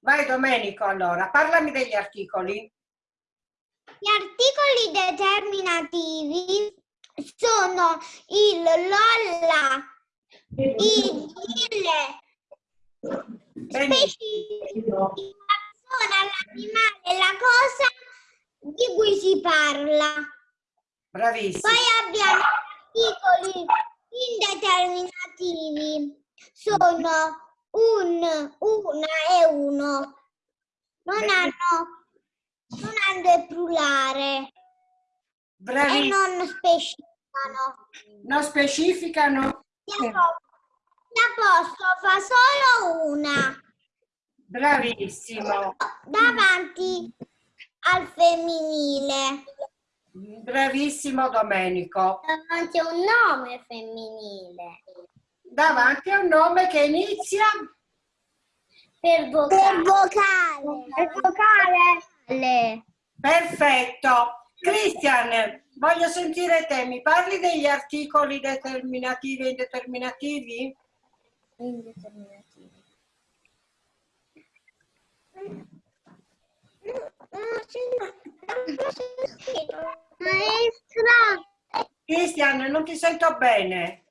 Vai Domenico allora, parlami degli articoli. Gli articoli determinativi sono il lolla, il il specifico, la persona, l'animale, la cosa di cui si parla. Bravissimo. Poi abbiamo articoli indeterminativi, sono un, una e uno. Non hanno, non hanno il plurale e Bravissimo. non specificano. Non specificano? L'apostrofo fa solo una Bravissimo. davanti al femminile. Bravissimo Domenico. Davanti a un nome femminile. Davanti a un nome che inizia Per vocale. Per vocale. Per vocale. Perfetto. Cristian, voglio sentire te. Mi parli degli articoli determinativi e indeterminativi? Indeterminativi. Maestra, Cristian, non ti sento bene.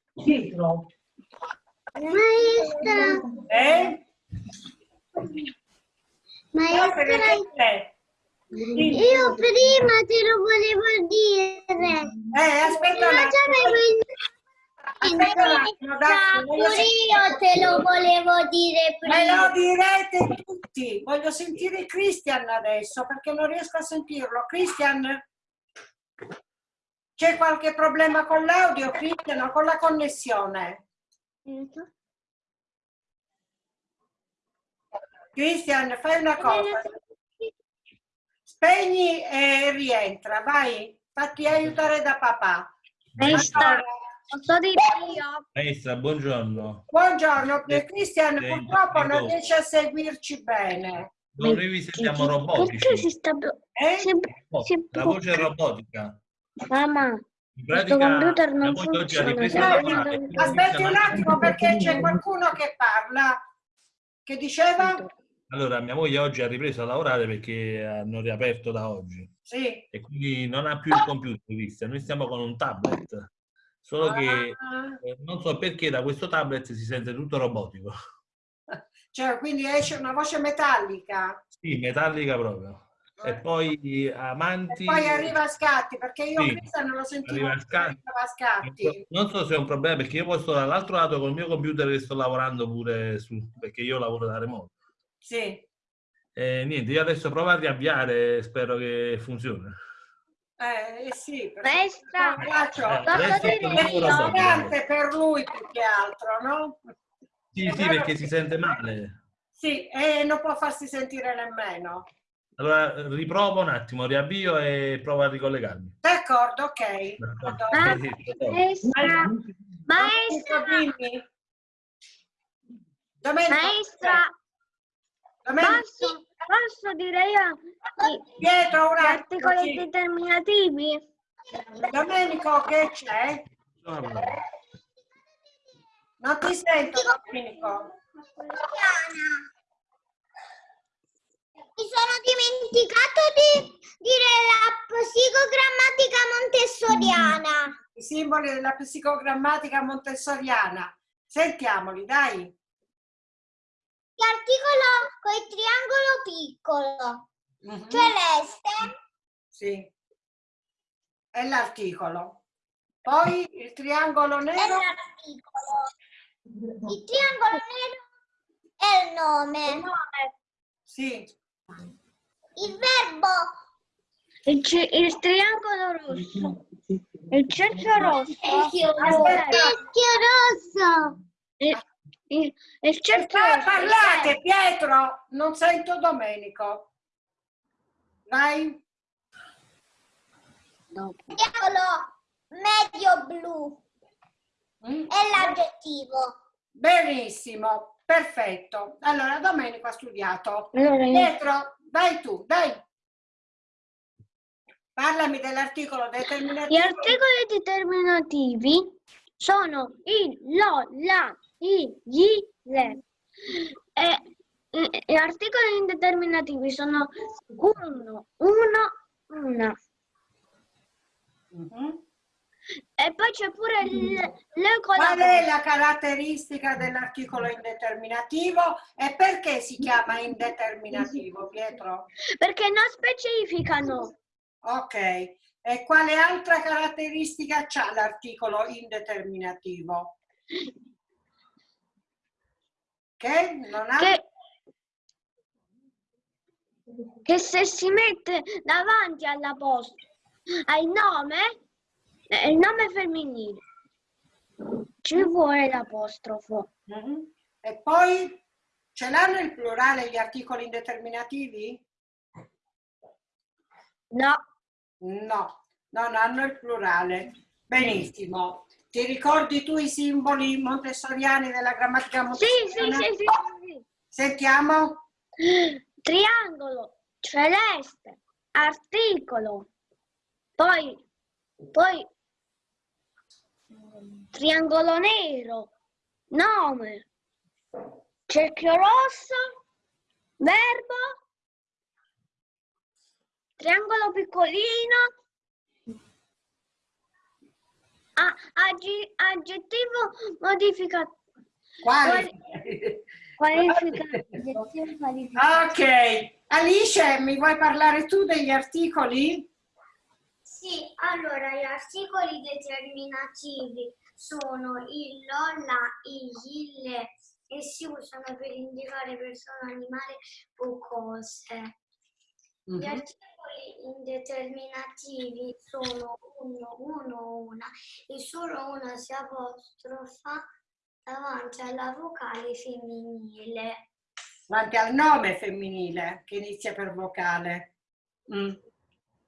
Maestra, Eh? maestra, io prima te lo volevo dire. Eh, aspetta un Ma già attimo. avevo il Aspetta un attimo, dai, voglio Pure io te lo volevo dire Me lo prima. direte tutti. Voglio sentire Christian adesso perché non riesco a sentirlo. Christian, c'è qualche problema con l'audio, Christian, o con la connessione? Christian, fai una cosa. Spegni e rientra, vai. Fatti aiutare da papà. Allora? Maestra, buongiorno. buongiorno, Christian eh, purtroppo non riesce a seguirci bene. No, noi vi sentiamo Perché robotici. si sta... Eh? Oh, si- La voce è robotica. Mamma, In questo pratica, computer non moglie oggi ha funziona. ripreso No, Aspetti un attimo perché c'è qualcuno che parla. Che diceva? Allora, mia moglie oggi ha ripreso a lavorare perché hanno riaperto da oggi Sì. e quindi non ha più il computer, Cristian. Noi stiamo con un tablet. Solo che Ah, eh, non so perché da questo tablet si sente tutto robotico. cioè, quindi esce una voce metallica. Sì, metallica proprio. E poi E amanti. poi arriva a scatti, perché io Sì, Cristian non lo sentivo arriva scatti. scatti. Non so se è un problema perché io poi sto dall'altro lato col mio computer e sto lavorando pure su, perché io lavoro da remoto. Sì. E niente, io adesso provo a riavviare e spero che funzioni. Eh, eh sì, Braccio, Eh, posso è per lui più che altro, no? Sì, È sì, perché che- si sente male. Sì, e non può farsi sentire nemmeno. Allora riprovo un attimo, riavvio e provo a ricollegarmi. D'accordo, ok. Sì. Maestra, maestra, Dimmi. Domenico, maestra, Domenico, Posso, posso dire io Pietro, un gli attimo. articoli sì. determinativi? Domenico, che c'è? Allora, Non ti sento, Domenico. Diana. Mi sono dimenticato di dire la psicogrammatica montessoriana. I simboli della psicogrammatica montessoriana. Sentiamoli, dai. L'articolo con il triangolo piccolo, Mhm. celeste, Sì. È l'articolo. Poi il triangolo è nero. l'articolo. Il triangolo nero è il nome. Sì. Il verbo Il, il triangolo rosso, il cerchio rosso, Aspetta. rosso. il, il, il cerchio rosso, parlate, Pietro. Non sento Domenico. Vai. Triangolo medio blu Mm. è l'aggettivo. Benissimo, perfetto. Allora, Domenico ha studiato. Allora, io- Pietro, vai tu, dai. Parlami dell'articolo Gli determinativo. articoli determinativi sono il, lo, la, i, gli, le. E, gli articoli indeterminativi sono uno, uno, una. Mhm. E poi c'è pure il, la Qual è la caratteristica dell'articolo indeterminativo e perché si chiama indeterminativo, Pietro? Perché non specificano. Ok. E quale altra caratteristica ha l'articolo indeterminativo? Che non ha... Che, che se si mette davanti alla posta al nome, eh, il nome femminile, ci vuole l'apostrofo. Mhm. E poi ce l'hanno il plurale gli articoli indeterminativi? No, No, non hanno il plurale. Benissimo. Ti ricordi tu i simboli montessoriani della grammatica sì, sì, montessoriana? sì, sì, sì. Sentiamo. triangolo, celeste, articolo, poi, poi triangolo nero, nome, cerchio rosso, verbo, triangolo piccolino, a- aggi- aggettivo modificato. Quali? Qualificato. ok. Alice, mi vuoi parlare tu degli articoli? Sì, allora gli articoli determinativi sono il, lolla, il, ille e si usano per indicare persone, animali o cose. Gli Mhm. articoli indeterminativi sono uno, uno, una e solo una si apostrofa davanti alla vocale femminile. Davanti al nome femminile che inizia per vocale. Mm.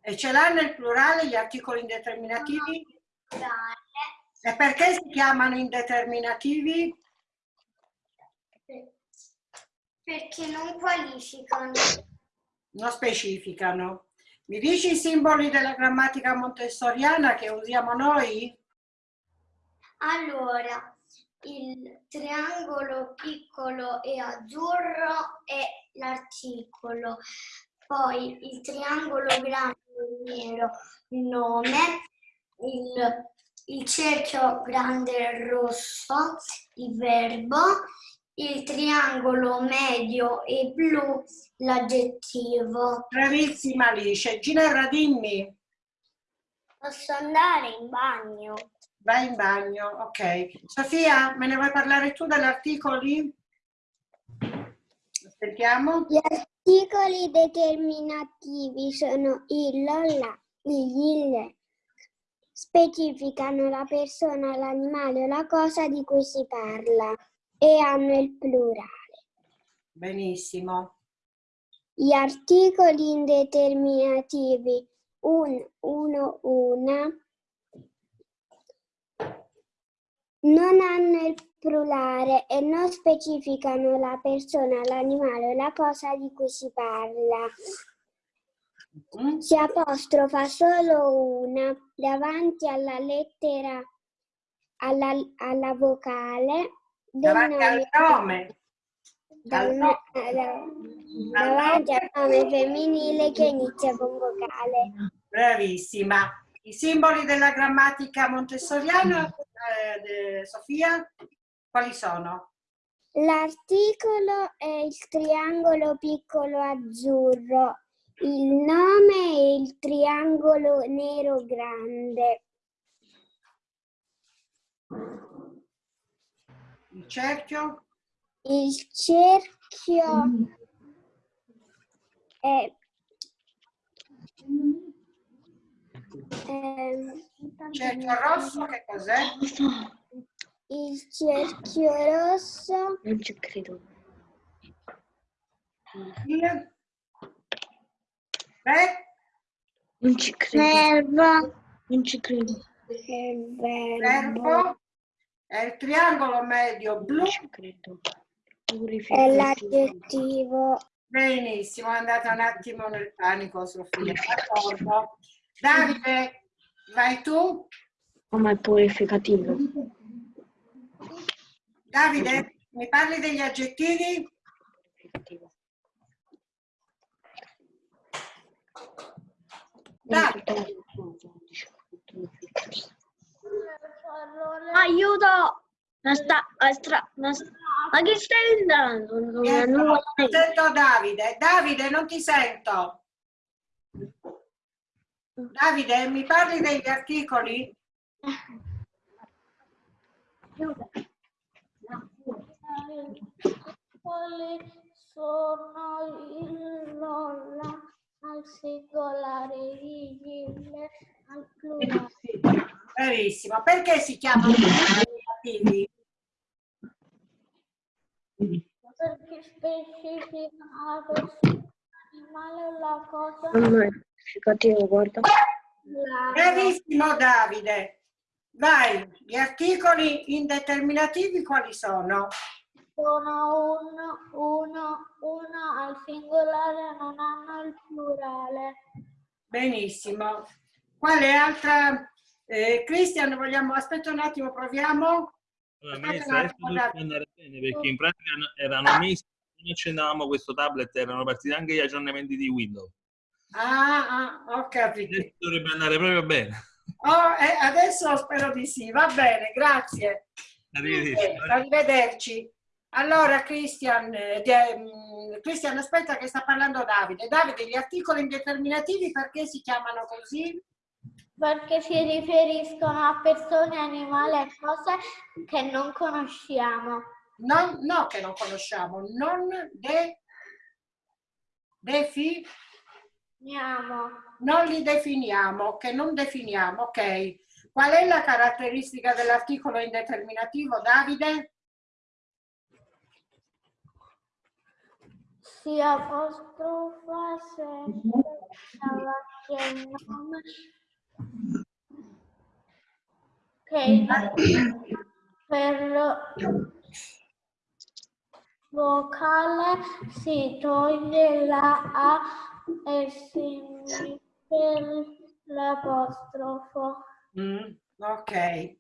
E ce l'hanno il plurale gli articoli indeterminativi? Plurale, E perché si chiamano indeterminativi? Perché non qualificano. Non specificano. Mi dici i simboli della grammatica montessoriana che usiamo noi? Allora, il triangolo piccolo e azzurro è l'articolo, poi il triangolo grande e nero il nome, il, il cerchio grande e rosso il verbo, il triangolo medio e blu l'aggettivo. Bravissima Alice. Ginevra, dimmi. Posso andare in bagno? Vai in bagno, ok. Sofia, me ne vuoi parlare tu degli articoli? Aspettiamo. Gli articoli determinativi sono il, la, il, il, specificano la persona, l'animale o la cosa di cui si parla e hanno il plurale. Benissimo. Gli articoli indeterminativi un, uno, una non hanno il plurale e non specificano la persona, l'animale o la cosa di cui si parla. Si apostrofa solo una davanti alla lettera, alla, alla vocale Davanti al nome. dal al no- nome. da- davanti al nome femminile che inizia con vocale. Bravissima. I simboli della grammatica montessoriana, eh, Sofia, quali sono? L'articolo è il triangolo piccolo azzurro, il nome è il triangolo nero grande, Il cerchio? il cerchio è ehm, Cerchio rosso, che cos'è? il cerchio rosso Non ci credo. Il? Beh, Non ci credo. verbo, Non ci credo. il verbo, verbo è il triangolo medio blu. Non ci credo. è Purificativo. l'aggettivo, Benissimo, è andata un attimo nel panico, Sofia. D'accordo. Davide, vai tu. Come è purificativo? Davide, mi parli degli aggettivi? significativo. Dai. Aiuto! Ma sta, ma stra- ma sta- ma che stai andando? Non- non sento Davide. Davide, non ti sento. Davide, mi parli degli articoli? Quali sono il Lola al singolare, il al plurale. Verissimo. Perché si chiamano determinativi? Perché specifica la persona, l'animale o la cosa. È significativo, guarda. La- Bravissimo Davide. Vai, gli articoli indeterminativi quali sono? Sono un, uno, uno al singolare, non hanno il plurale. Benissimo. Quale altra? Eh, Cristian, vogliamo... Aspetta un attimo, proviamo. Allora, Aspetta dovrebbe andare bene perché in pratica erano mesi che non accendavamo questo tablet, erano partiti anche gli aggiornamenti di Windows. Ah, ah, ho capito. Adesso dovrebbe andare proprio bene. Oh, eh, adesso spero di sì. Va bene, grazie. Arrivederci. Eh, arrivederci. Allora, Cristian, eh, mm, Cristian, aspetta che sta parlando Davide. Davide, gli articoli indeterminativi perché si chiamano così? Perché si riferiscono a persone, animali e cose che non conosciamo. Non, no, che non conosciamo. Non de, defi, Andiamo. non li definiamo, che non definiamo, ok. Qual è la caratteristica dell'articolo indeterminativo, Davide? Si apostrofa sempre davanti al nome che per vocale si toglie la A e si mette l'apostrofo. Mm, ok.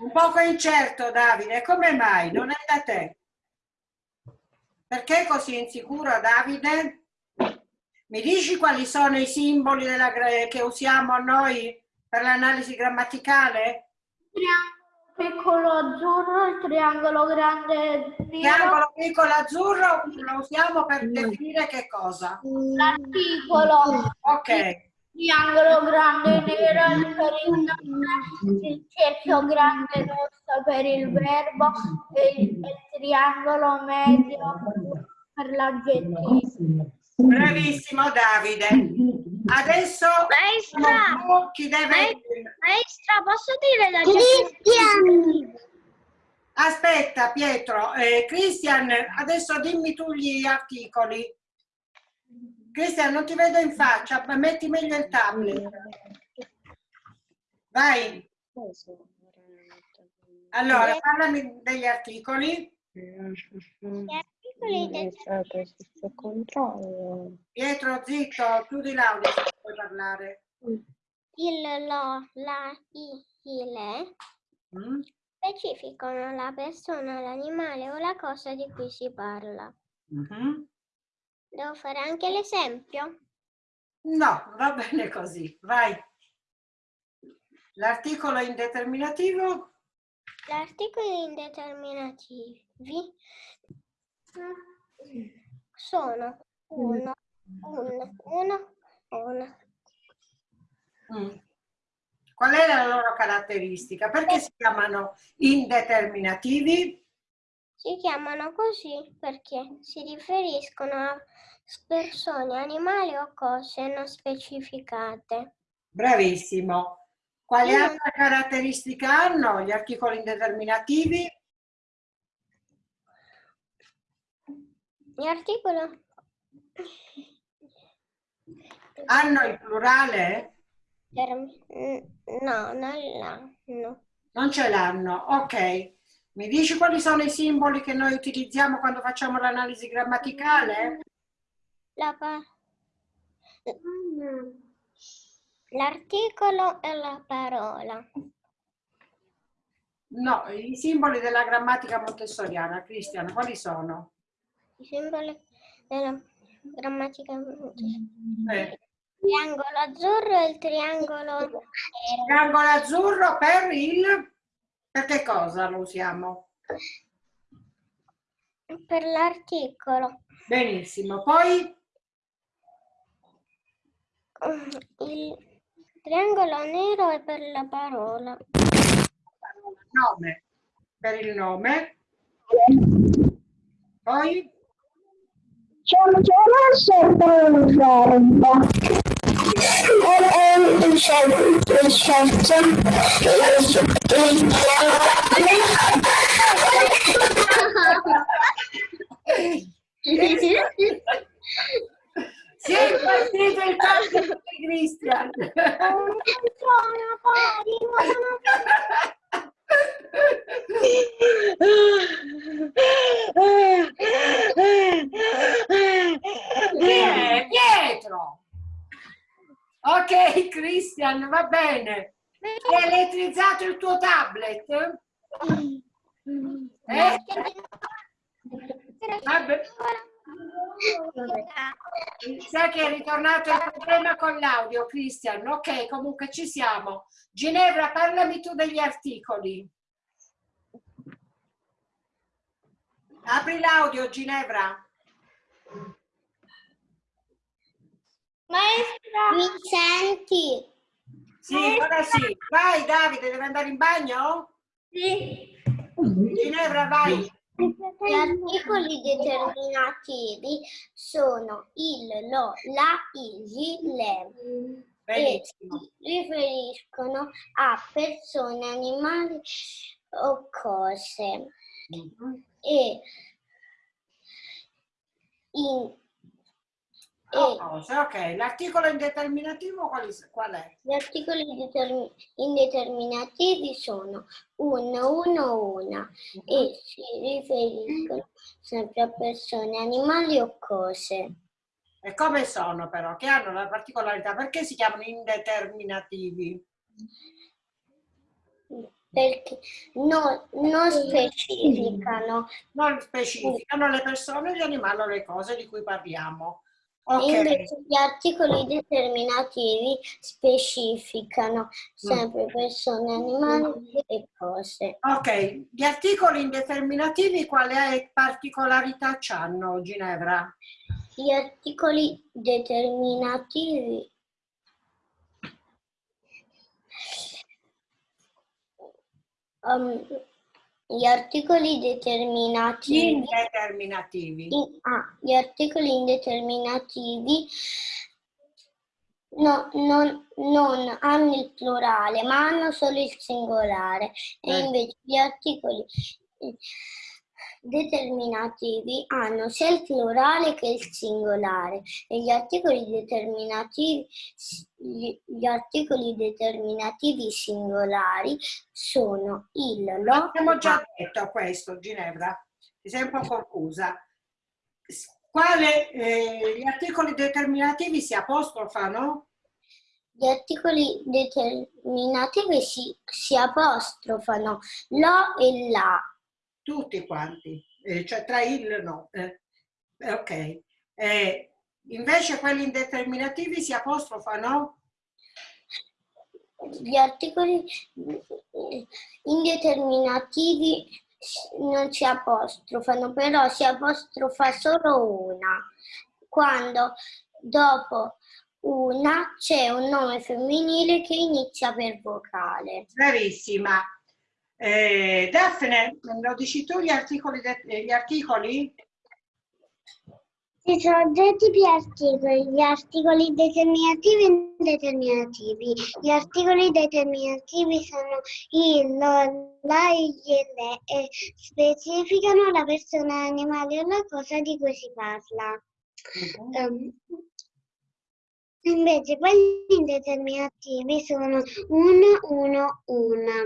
Un poco incerto, Davide. Come mai? Non è da te? Perché così insicuro, Davide? Mi dici quali sono i simboli della che usiamo noi per l'analisi grammaticale? Triangolo piccolo azzurro, il triangolo grande nero, Triangolo piccolo azzurro lo usiamo per definire che cosa? l'articolo. Ok. Triangolo grande nero per il nome, il cerchio grande rosso per il verbo e il, e il triangolo medio per l'aggettivo. Bravissimo Davide. Adesso Maestra! chi deve... Maestra, posso dire la Cristian! Aspetta Pietro, eh, Cristian, adesso dimmi tu gli articoli. Cristian, non ti vedo in faccia, ma metti meglio il tablet. Vai, allora parlami degli articoli. Questo controllo. Pietro, zitto, chiudi l'audio se puoi parlare. Il, lo, la, i, il Mm? specificano la persona, l'animale o la cosa di cui si parla. Mhm. Devo fare anche l'esempio? No, va bene così, vai. L'articolo indeterminativo? L'articoli indeterminativi sono uno, un, uno, una. Mm. Qual è la loro caratteristica? Perché si chiamano indeterminativi? Si chiamano così perché si riferiscono a persone, animali o cose non specificate. Bravissimo. Quale Mm. altra caratteristica hanno gli articoli indeterminativi? Gli articoli Hanno il plurale? no, non là, no. Non ce l'hanno. Ok. Mi dici quali sono i simboli che noi utilizziamo quando facciamo l'analisi grammaticale? La L'articolo e la parola. No, i simboli della grammatica montessoriana. Cristiano, quali sono? i simboli della grammatica. Eh, Triangolo azzurro e il triangolo nero. triangolo azzurro per il... Per che cosa lo usiamo? Per l'articolo. Benissimo. Poi Il triangolo nero è per la parola. nome. Per il nome. Poi sempre un verbo. E il scelto, il scelto, si è impazzito il cazzo di Cristian. Sono pari, sono Chi è? Pietro. Ok, Cristian, va bene. Hai elettrizzato il tuo tablet? Eh? Vabbè. Sai che è ritornato il problema con l'audio, Cristian. Ok, comunque ci siamo. Ginevra, parlami tu degli articoli. Apri l'audio, Ginevra. Maestra! Mi senti? Sì, ora sì. Vai, Davide, deve andare in bagno? Sì. Ginevra, vai. Gli articoli determinativi sono il, lo, la, il, le e Benissimo. si riferiscono a persone, animali o cose. Mhm. E, in, Oh, cose, ok, l'articolo indeterminativo qual è? qual è? gli articoli determi- indeterminativi sono uno, uno, una e si riferiscono sempre a persone, animali o cose. E come sono però? Che hanno la particolarità? Perché si chiamano indeterminativi? Perché no- non specificano, Non specificano le persone, gli animali o le cose di cui parliamo. E Ok, invece gli articoli determinativi specificano sempre persone, animali e cose. ok. Gli articoli indeterminativi quale particolarità hanno, Ginevra? Gli articoli determinativi um, gli articoli determinativi Indeterminativi. in- ah, gli articoli indeterminativi no- non, non hanno il plurale ma hanno solo il singolare e Eh. invece gli articoli determinativi hanno sia il plurale che il singolare e gli articoli determinativi gli, articoli determinativi singolari sono il lo Abbiamo già detto questo, Ginevra. Ti sei un po' confusa. Quale, eh, gli articoli determinativi si apostrofano? Gli articoli determinativi si, si apostrofano lo e la. Tutti quanti, eh, cioè tra il no. eh. Eh, ok. Eh, invece quelli indeterminativi si apostrofano? Gli articoli indeterminativi non si apostrofano, però si apostrofa solo una. Quando dopo una c'è un nome femminile che inizia per vocale. Bravissima. Eh, Daphne, lo dici tu gli articoli? gli articoli? Ci sono due tipi di articoli, gli articoli determinativi e indeterminativi. Gli articoli determinativi sono il, lo, la, e le e specificano la persona, l'animale o la cosa di cui si parla. Ehm, invece quelli indeterminativi sono uno, uno, una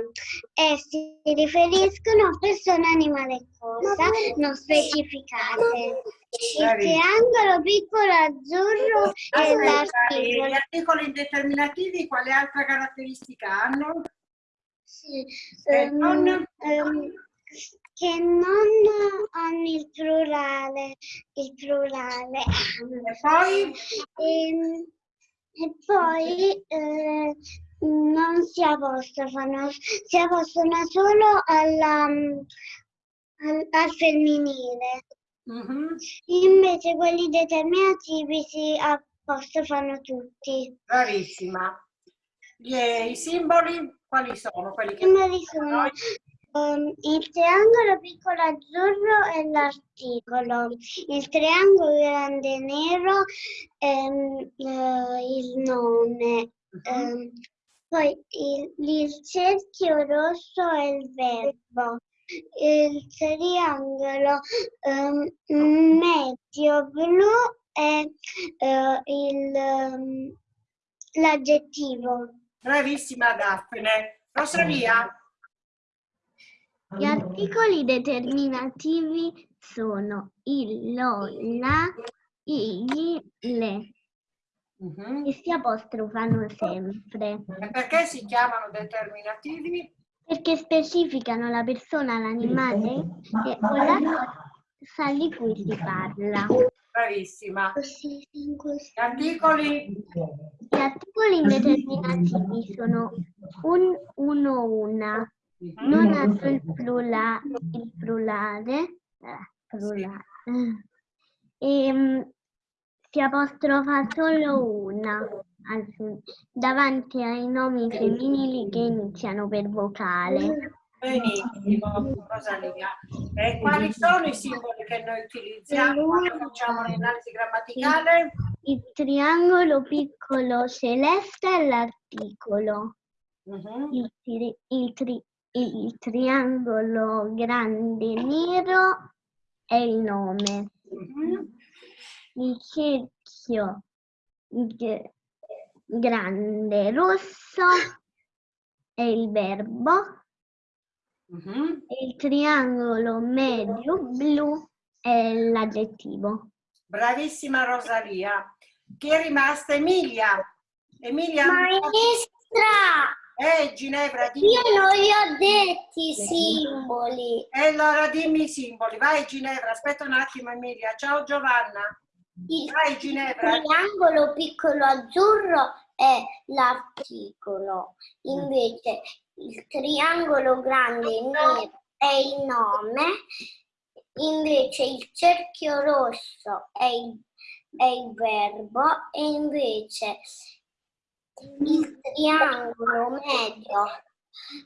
e si riferiscono a persone, animale e cosa non specificate. Il triangolo piccolo azzurro è l'articolo. gli articoli indeterminativi quale altra caratteristica hanno? Sì, ehm, non- ehm, che non hanno il plurale, il plurale. E poi? E, e poi eh, non si apostrofano, si apostrofano solo alla, al, al femminile. Mhm. Invece quelli determinativi si apostrofano tutti. Bravissima. Gli- I simboli quali sono? Quelli I che simboli sono il triangolo piccolo azzurro e l'articolo, il triangolo grande nero ehm, eh, il nome, Mhm. ehm, poi il, il cerchio rosso è il verbo, il triangolo ehm, medio blu è eh, il, l'aggettivo. Bravissima Daphne. Rosalia? Gli articoli determinativi sono il, lo, la, i, gli, le, Mhm. che si apostrofano sempre, E perché si chiamano determinativi? perché specificano la persona, l'animale e, o la cosa di cui si parla. Bravissima. Gli articoli? Gli articoli indeterminativi sono un, uno, una. Non hanno il, plura- il plurale, plurale. E, si apostrofa solo una fin- davanti ai nomi femminili che iniziano per vocale. Benissimo, Rosalia. E quali sono i simboli che noi utilizziamo quando facciamo l'analisi grammaticale? Il triangolo piccolo celeste è l'articolo. Mhm. Il, tri- il tri- il triangolo grande nero è il nome. Mhm. Il cerchio grande rosso è il verbo. Mhm. e Il triangolo medio blu è l'aggettivo. Bravissima Rosalia. Chi è rimasta? Emilia. Emilia? Maestra, Eh, Ginevra, dimmi. io non li ho detti i simboli. E allora dimmi i simboli. Vai Ginevra, aspetta un attimo Emilia. Ciao Giovanna. Il Vai Ginevra. triangolo piccolo azzurro è l'articolo, invece il triangolo grande nero è il nome, invece il cerchio rosso è il, è il verbo e invece il triangolo medio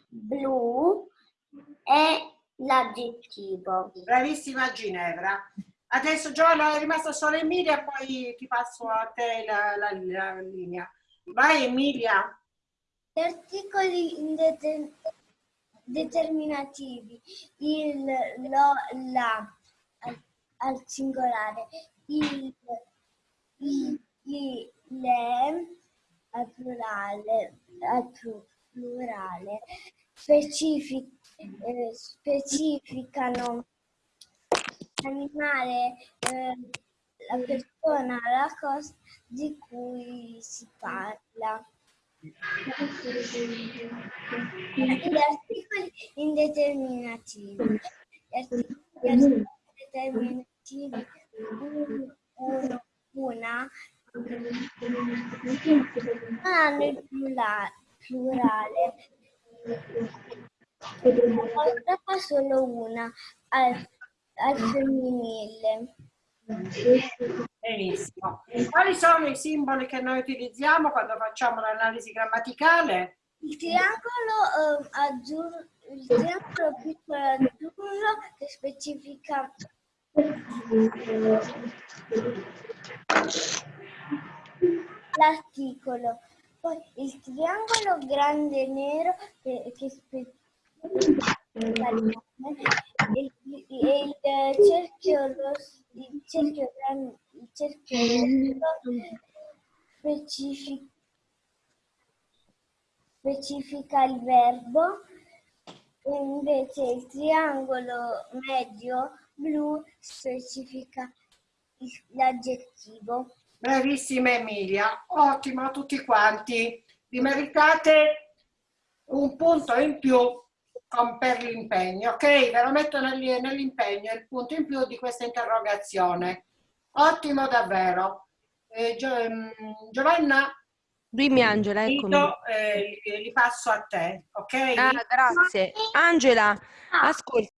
blu è l'aggettivo. Bravissima Ginevra. Adesso Giovanna è rimasta solo Emilia, poi ti passo a te la, la- la linea. Vai Emilia. Gli articoli indeter- determinativi, il, lo, la al, al singolare, il, i, le al plurale, al plu- plurale specifi- eh, specificano l'animale, eh, la persona, la cosa di cui si parla. Gli articoli indeterminativi. Gli articoli indeterminativi un- un- una non hanno il plura- plurale. Ne fa solo una al, al femminile. Benissimo. Quali sono i simboli che noi utilizziamo quando facciamo l'analisi grammaticale? Il triangolo eh, azzurro, il triangolo piccolo azzurro che specifica l'articolo, poi il triangolo grande nero che, che nome, e il, e il cerchio rosso, il cerchio grande, il cerchio rosso specifica specifica il verbo e invece il triangolo medio blu specifica l'aggettivo. Bravissima Emilia, ottimo a tutti quanti. Vi meritate un punto in più per l'impegno, ok? Ve lo metto nell'i- nell'impegno, il punto in più di questa interrogazione. Ottimo davvero. Eh, Gio- ehm, Giovanna, Dimmi Angela, eccomi. Vito, eh, li, passo a te, ok? Ah, grazie. Angela, ascolta,